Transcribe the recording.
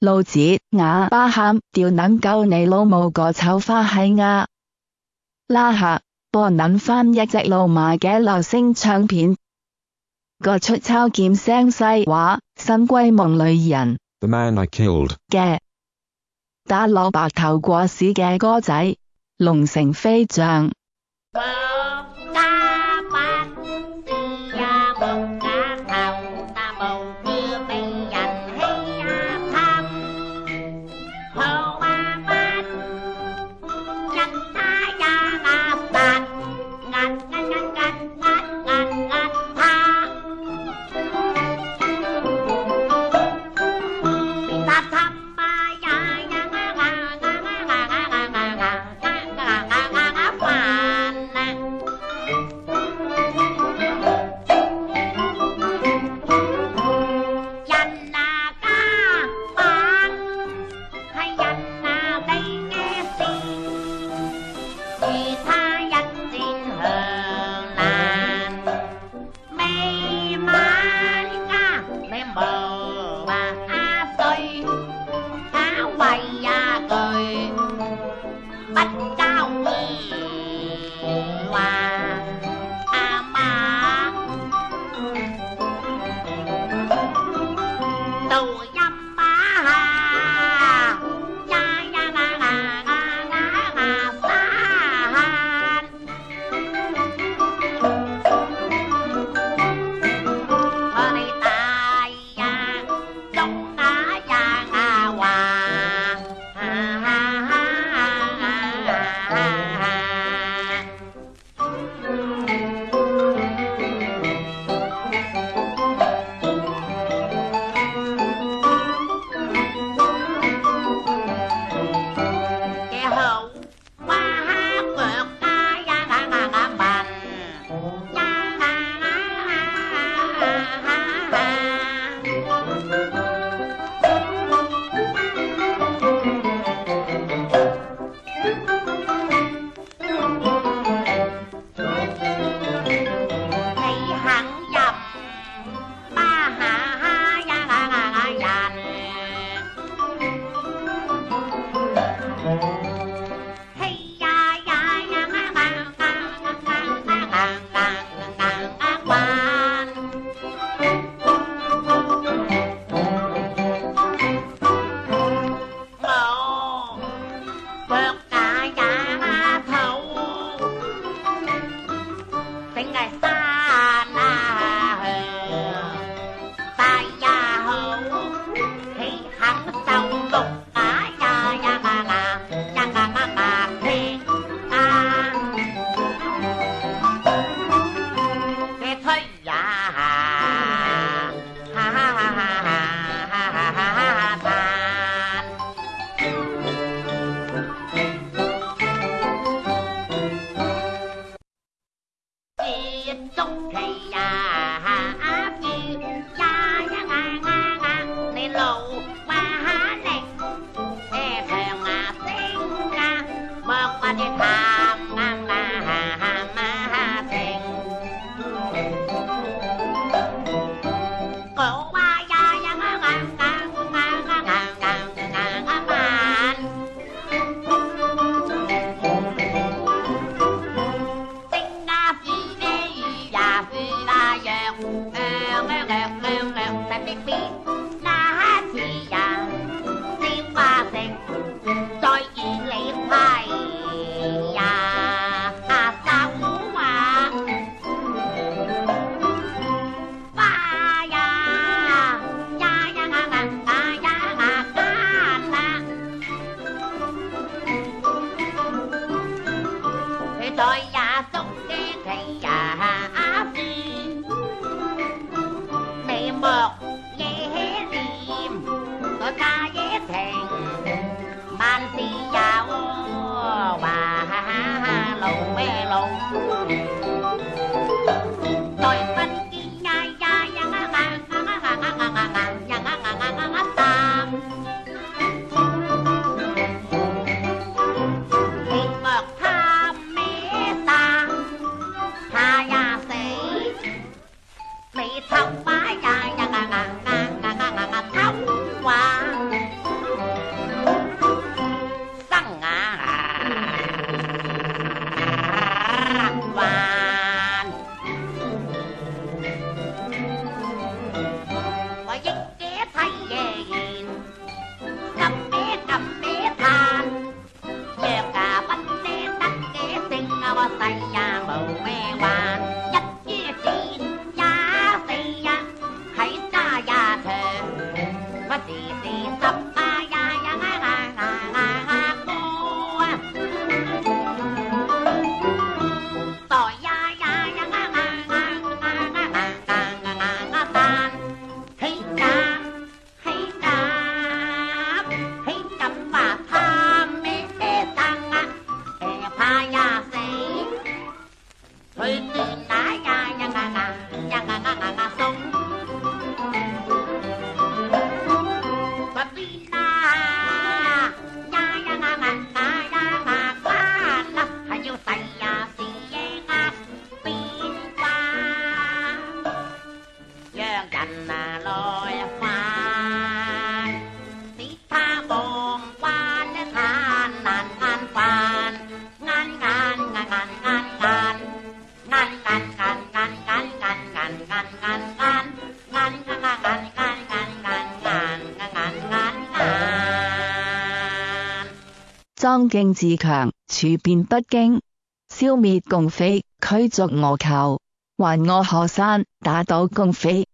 老子哑巴喊，调捻够你老母个丑花系啊！拉下，拨捻翻一只老马嘅流星唱片，个出抄剑声细话，新归梦里人嘅打落白头过市嘅歌仔，龙城飞将。bay ra cười bánh cao hoa a ma. Tôi 中哎呀，阿姨呀呀啊啊啊，你老哇哈力，哎唱啊声啊，莫把你怕。Natal. 装敬自强处变不惊消灭共匪驱逐俄寇还我河山打倒共匪。